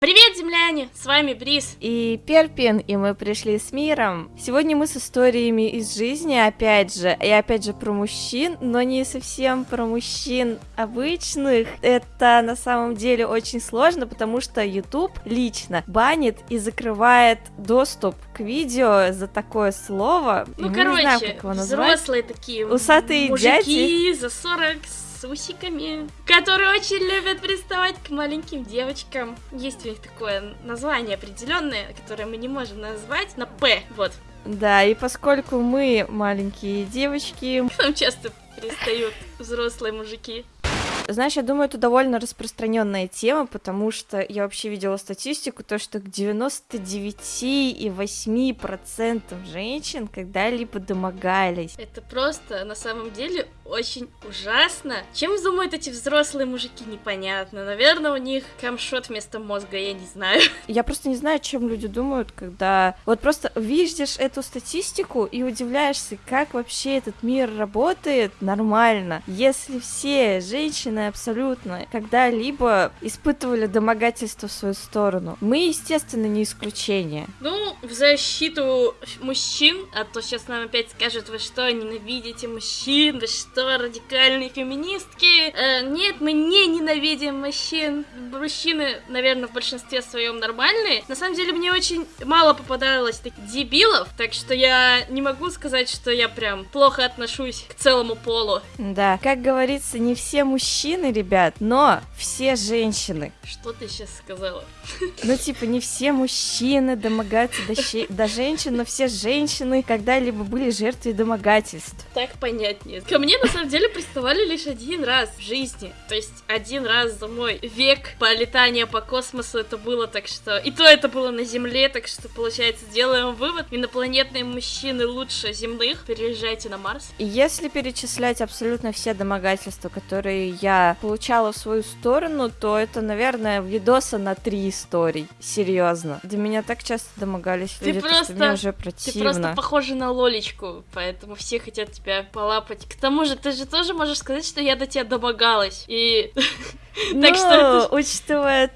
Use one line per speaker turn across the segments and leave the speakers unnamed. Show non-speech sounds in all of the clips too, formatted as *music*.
Привет, земляне! С вами Бриз.
И Перпин, и мы пришли с миром. Сегодня мы с историями из жизни, опять же, и опять же про мужчин, но не совсем про мужчин обычных. Это на самом деле очень сложно, потому что YouTube лично банит и закрывает доступ к видео за такое слово.
Ну,
И
короче,
не знаем, как его назвать.
взрослые такие
Усатые
мужики за 40 с усиками, которые очень любят приставать к маленьким девочкам. Есть у них такое название определенное, которое мы не можем назвать, на П, вот.
Да, и поскольку мы маленькие девочки,
К нам часто пристают взрослые мужики.
Знаешь, я думаю, это довольно распространенная тема, потому что я вообще видела статистику, то, что к 99,8% женщин когда-либо домогались.
Это просто, на самом деле, очень ужасно. Чем думают эти взрослые мужики, непонятно. Наверное, у них камшот вместо мозга, я не знаю. *laughs*
Я просто не знаю, чем люди думают, когда вот просто видишь эту статистику и удивляешься, как вообще этот мир работает нормально. Если все женщины абсолютно когда-либо испытывали домогательство в свою сторону, мы, естественно, не исключение.
Ну, в защиту мужчин, а то сейчас нам опять скажут, вы что, ненавидите мужчин, вы что, радикальные феминистки? Э, нет, мы не ненавидим мужчин. Мужчины, наверное, в большинстве своем нормальные. На самом деле, мне очень мало попадалось таких дебилов, так что я не могу сказать, что я прям плохо отношусь к целому полу.
Да, как говорится, не все мужчины, ребят, но все женщины.
Что ты сейчас сказала? *laughs*
Ну, типа, не все мужчины домогаются до, щи- до женщин, но все женщины когда-либо были жертвой домогательств.
Так понятнее. Ко мне, на самом деле, приставали лишь один раз в жизни. То есть, один раз за мой век полетания по космосу это было, так что... И то это было на Земле, так что, получается, делаем вывод. Инопланетные мужчины лучше земных. Переезжайте на Марс.
И если перечислять абсолютно все домогательства, которые я получала в свою сторону, то это, наверное, видоса на три историй. Серьезно. До меня так часто домогались
Ты
люди, то, что
просто-
мне уже
Ты
противно.
просто похожа на Лолечку, поэтому все хотят тебя полапать. К тому же, ты же тоже можешь сказать, что я до тебя домогалась. И *laughs* так что
учитывая,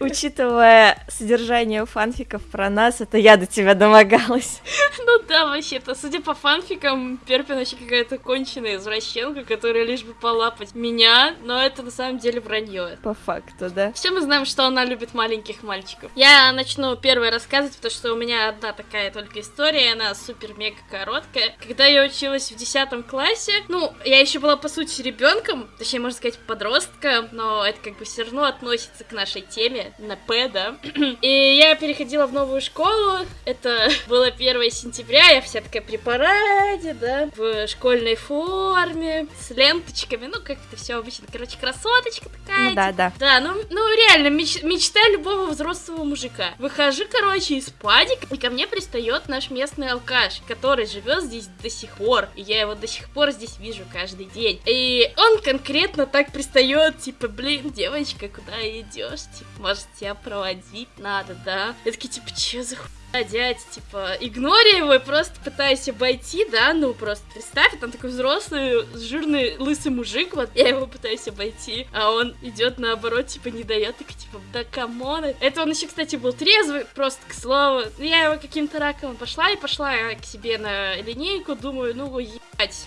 учитывая содержание фанфиков про нас, это я до тебя домогалась.
Ну да, вообще-то, судя по фанфикам, Перпин вообще какая-то конченая извращенка, которая лишь бы полапать меня, но это на самом деле вранье.
По факту, да.
Все мы знаем, что она любит маленьких мальчиков. Я начну первой рассказывать, потому что у меня одна такая только история, она супер-мега короткая. Когда я училась в 10 классе, ну, я еще была, по сути, ребенком, точнее, можно сказать, подростком, но это как бы все равно относится к нашей теме, на П, да. *clears throat* И я переходила в новую школу, это *laughs* было 1 сентября, я вся такая при параде, да, в школьной форме, с ленточками, ну, как это все обычно, короче, красоточка такая,
Ну да, да.
да, ну, ну реально, меч- мечта любого взрослого мужика. Выхожу, короче, из падика, и ко мне пристает наш местный алкаш, который живет здесь до сих пор. И я его до сих пор здесь вижу каждый день. И он конкретно так пристает, типа, блин, девочка, куда идешь? Типа, может, тебя проводить надо, да? Я такие, типа, че за хуйня? дядь, типа, игнорю его и просто пытаюсь обойти, да, ну, просто представь, там такой взрослый, жирный, лысый мужик, вот, я его пытаюсь обойти, а он идет наоборот, типа, не дает, так, типа, да come on. Это он еще, кстати, был трезвый, просто, к слову. Я его каким-то раком обошла и пошла я к себе на линейку, думаю, ну, ебать,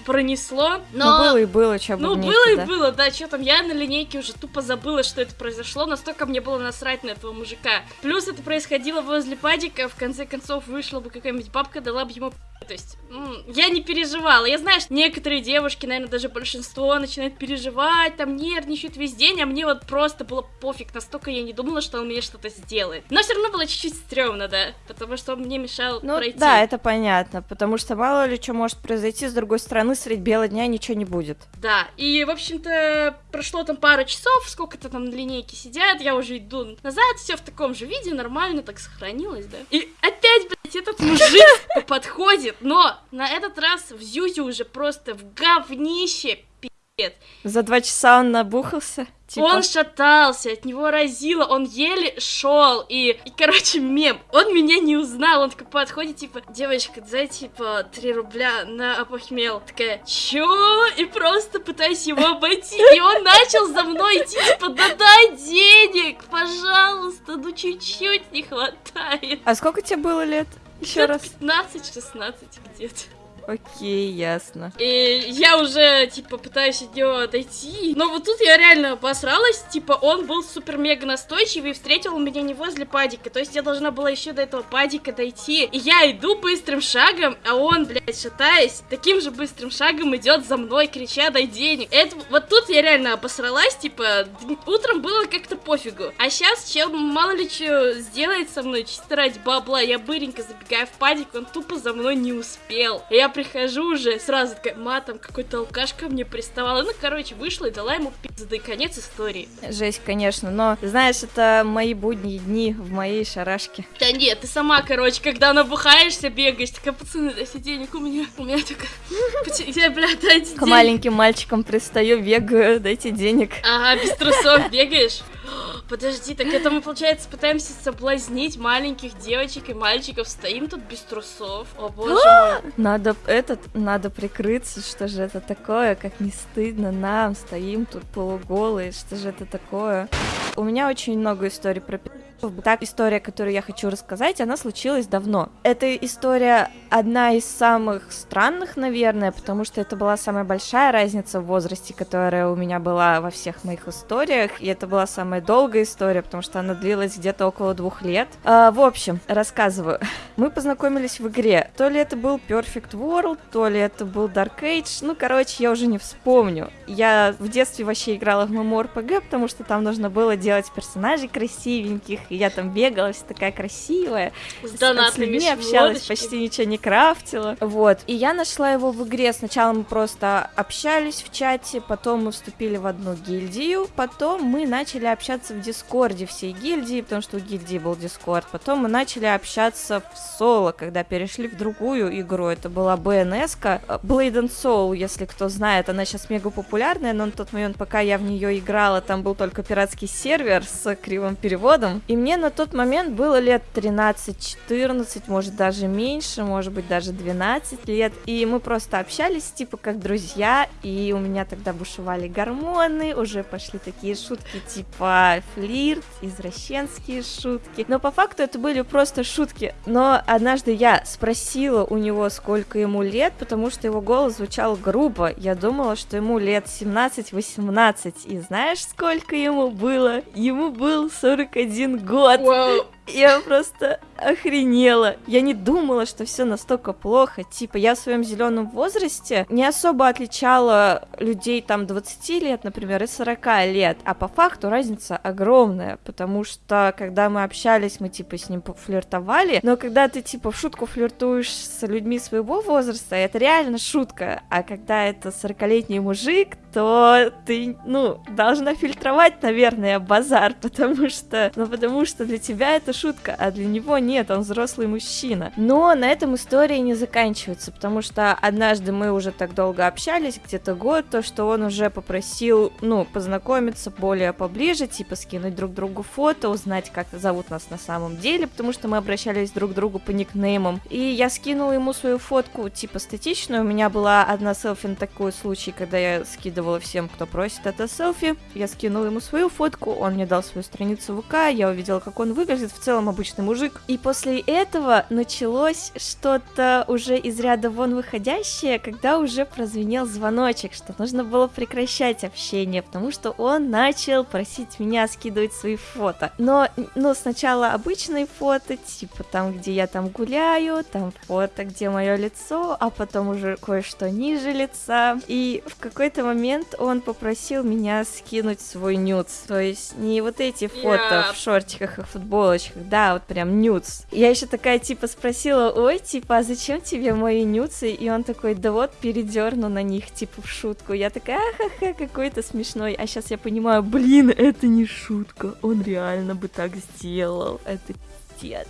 пронесло,
Ну,
но...
было и было, что
Ну, было и было, да, что там, я на линейке уже тупо забыла, что это произошло, настолько мне было насрать на этого мужика. Плюс это происходило возле падика, в конце концов вышла бы какая-нибудь бабка, дала бы ему то есть, я не переживала. Я знаю, что некоторые девушки, наверное, даже большинство начинают переживать, там нервничают весь день, а мне вот просто было пофиг, настолько я не думала, что он мне что-то сделает. Но все равно было чуть-чуть стрёмно, да, потому что он мне мешал
Ну,
пройти.
да, это понятно, потому что мало ли что может произойти, с другой стороны, средь бела дня ничего не будет.
Да, и, в общем-то, прошло там пару часов, сколько-то там на линейке сидят, я уже иду назад, все в таком же виде, нормально так сохранилось, да. И опять, этот мужик *laughs* подходит, но на этот раз в Зюзю уже просто в говнище, пи***ц.
За два часа он набухался? Типа...
Он шатался, от него разило, он еле шел. И, и, короче, мем. Он меня не узнал. Он такой подходит, типа, девочка, дай, типа, 3 рубля на опохмел. Такая, чё? И просто пытаюсь его обойти. И он начал за мной идти, типа, да дай денег, пожалуйста, ну чуть-чуть не хватает.
А сколько тебе было лет? Еще раз.
15-16 где-то.
Окей, ясно.
И я уже, типа, пытаюсь от него отойти. Но вот тут я реально обосралась. Типа, он был супер-мега настойчивый и встретил меня не возле падика. То есть я должна была еще до этого падика дойти. И я иду быстрым шагом, а он, блядь, шатаясь, таким же быстрым шагом идет за мной, крича, дай денег. Это, вот тут я реально обосралась, типа, утром было как-то пофигу. А сейчас чел мало ли что сделает со мной, чисто ради бабла. Я быренько забегаю в падик, он тупо за мной не успел. Я прихожу уже, сразу такая, матом, какой-то алкаш ко мне приставал. Ну, короче, вышла и дала ему пизды. Конец истории.
Жесть, конечно, но, знаешь, это мои будние дни в моей шарашке.
Да нет, ты сама, короче, когда набухаешься, бегаешь, такая, пацаны, дайте денег у меня. У меня только... Я, бля, дайте
К маленьким мальчикам пристаю, бегаю, дайте денег.
Ага, без трусов бегаешь. Подожди, так это мы, получается, пытаемся соблазнить маленьких девочек и мальчиков. Стоим тут без трусов. О боже мой.
Надо этот, надо прикрыться, что же это такое, как не стыдно нам, стоим тут полуголые, что же это такое. У меня очень много историй про так, история, которую я хочу рассказать, она случилась давно. Эта история одна из самых странных, наверное, потому что это была самая большая разница в возрасте, которая у меня была во всех моих историях, и это была самая долгая история, потому что она длилась где-то около двух лет. А, в общем, рассказываю. *laughs* Мы познакомились в игре. То ли это был Perfect World, то ли это был Dark Age, ну, короче, я уже не вспомню. Я в детстве вообще играла в MMORPG, потому что там нужно было делать персонажей красивеньких, и я там бегала, вся такая красивая,
С
с,
донатными
людьми общалась, почти ничего не крафтила, вот. И я нашла его в игре, сначала мы просто общались в чате, потом мы вступили в одну гильдию, потом мы начали общаться в дискорде всей гильдии, потому что у гильдии был дискорд, потом мы начали общаться в соло, когда перешли в другую игру, это была BNS-ка, Blade and Soul, если кто знает, она сейчас мега популярная, но на тот момент, пока я в нее играла, там был только пиратский сервер с кривым переводом, и мне на тот момент было лет 13-14, может даже меньше, может быть даже 12 лет, и мы просто общались, типа, как друзья, и у меня тогда бушевали гормоны, уже пошли такие шутки, типа, флирт, извращенские шутки, но по факту это были просто шутки, но однажды я спросила у него, сколько ему лет, потому что его голос звучал грубо, я думала, что ему лет 17-18, и знаешь, сколько ему было? Ему был 41 год.
Вау.
Я просто охренела. Я не думала, что все настолько плохо. Типа, я в своем зеленом возрасте не особо отличала людей там 20 лет, например, и 40 лет. А по факту разница огромная, потому что когда мы общались, мы типа с ним флиртовали, но когда ты типа в шутку флиртуешь с людьми своего возраста, это реально шутка. А когда это 40-летний мужик, то ты, ну, должна фильтровать, наверное, базар, *laughs* потому что, ну, потому что для тебя это шутка, а для него нет, он взрослый мужчина. Но на этом история не заканчивается, потому что однажды мы уже так долго общались, где-то год, то, что он уже попросил, ну, познакомиться более поближе, типа скинуть друг другу фото, узнать, как зовут нас на самом деле, потому что мы обращались друг к другу по никнеймам. И я скинула ему свою фотку, типа, статичную, у меня была одна селфи на такой случай, когда я скидывала всем, кто просит это селфи, я скинула ему свою фотку, он мне дал свою страницу ВК, я увидела, как он выглядит, в целом обычный мужик. И после этого началось что-то уже из ряда вон выходящее, когда уже прозвенел звоночек, что нужно было прекращать общение, потому что он начал просить меня скидывать свои фото. Но, ну, сначала обычные фото, типа там, где я там гуляю, там фото, где мое лицо, а потом уже кое-что ниже лица. И в какой-то момент он попросил меня скинуть свой нюц. То есть не вот эти фото
Я-
в шортиках и футболочках, да, вот прям нюц. Я еще такая типа спросила, ой, типа, а зачем тебе мои нюцы? И он такой, да вот, передерну на них, типа, в шутку. Я такая, ахаха, какой-то смешной. А сейчас я понимаю, блин, это не шутка, он реально бы так сделал. Это пиздец.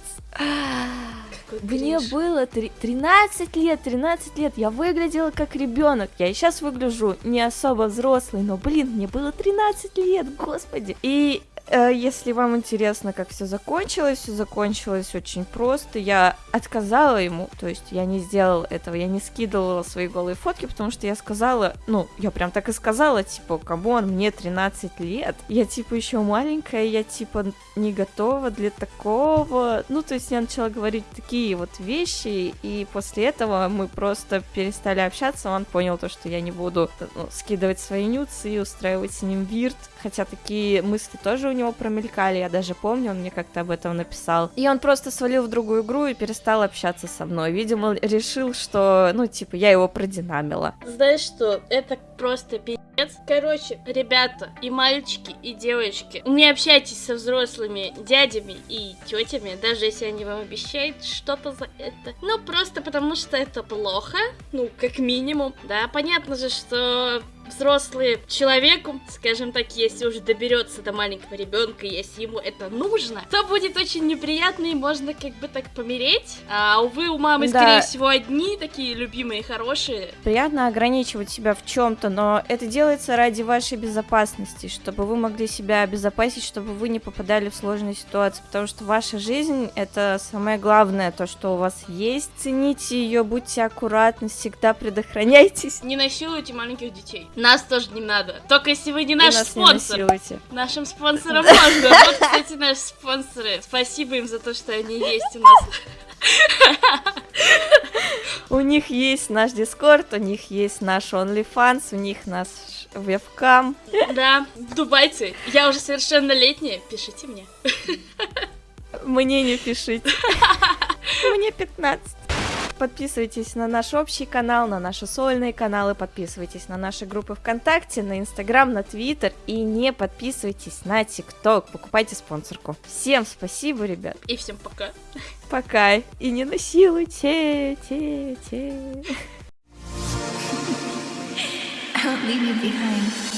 Мне было три- 13 лет, 13 лет, я выглядела как ребенок. Я и сейчас выгляжу не особо взрослый, но, блин, мне было 13 лет, господи. И если вам интересно, как все закончилось, все закончилось очень просто. Я отказала ему, то есть я не сделала этого, я не скидывала свои голые фотки, потому что я сказала, ну, я прям так и сказала, типа, come on, мне 13 лет, я типа еще маленькая, я типа не готова для такого. Ну, то есть я начала говорить такие вот вещи, и после этого мы просто перестали общаться, он понял то, что я не буду ну, скидывать свои нюцы и устраивать с ним вирт, хотя такие мысли тоже у него промелькали, я даже помню, он мне как-то об этом написал. И он просто свалил в другую игру и перестал общаться со мной. Видимо, решил, что, ну, типа, я его продинамила.
Знаешь что, это просто пиздец. Короче, ребята, и мальчики, и девочки, не общайтесь со взрослыми дядями и тетями, даже если они вам обещают что-то за это. Ну, просто потому что это плохо, ну, как минимум. Да, понятно же, что взрослый человеку, скажем так, если уже доберется до маленького ребенка, если ему это нужно, то будет очень неприятно и можно как бы так помереть. А увы, у мамы,
Да.
скорее всего, одни такие любимые, хорошие.
Приятно ограничивать себя в чем-то, но это делается ради вашей безопасности, чтобы вы могли себя обезопасить, чтобы вы не попадали в сложные ситуации, потому что ваша жизнь это самое главное, то, что у вас есть. Цените ее, будьте аккуратны, всегда предохраняйтесь.
Не насилуйте маленьких детей. Нас тоже не надо. Только если вы не
И
наш
нас не
спонсор.
насилуйте.
Нашим спонсорам можно. Вот, кстати, наши спонсоры. Спасибо им за то, что они есть у нас.
У них есть наш Дискорд, у них есть наш OnlyFans, у них наш вебкам.
Да, дубайцы. Я уже совершеннолетняя. Пишите мне.
Мне не пишите. Мне 15. Подписывайтесь на наш общий канал, на наши сольные каналы, подписывайтесь на наши группы ВКонтакте, на Инстаграм, на Твиттер и не подписывайтесь на ТикТок. Покупайте спонсорку. Всем спасибо, ребят.
И всем пока.
Пока. И не насилуйте. Те, те.
leave you behind.